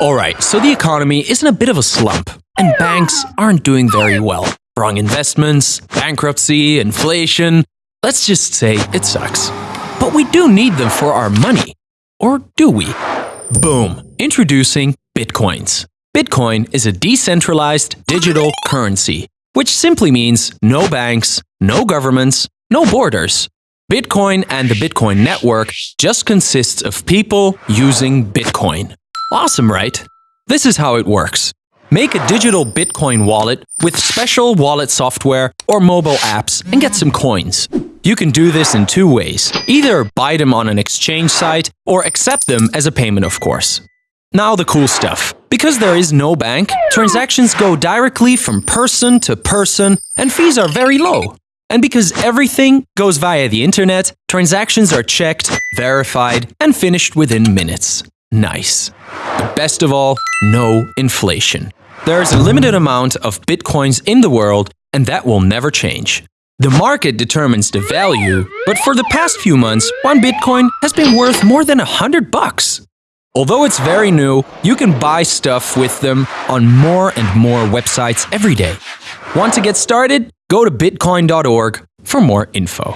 Alright, so the economy is in a bit of a slump, and banks aren't doing very well. Wrong investments, bankruptcy, inflation. Let's just say it sucks. But we do need them for our money. Or do we? Boom! Introducing Bitcoins. Bitcoin is a decentralized digital currency, which simply means no banks, no governments, no borders. Bitcoin and the Bitcoin network just consists of people using Bitcoin. Awesome, right? This is how it works. Make a digital Bitcoin wallet with special wallet software or mobile apps and get some coins. You can do this in two ways. Either buy them on an exchange site or accept them as a payment, of course. Now the cool stuff. Because there is no bank, transactions go directly from person to person and fees are very low. And because everything goes via the internet, transactions are checked, verified, and finished within minutes. Nice. But best of all, no inflation. There is a limited amount of bitcoins in the world, and that will never change. The market determines the value, but for the past few months, one bitcoin has been worth more than a hundred bucks. Although it's very new, you can buy stuff with them on more and more websites every day. Want to get started? Go to bitcoin.org for more info.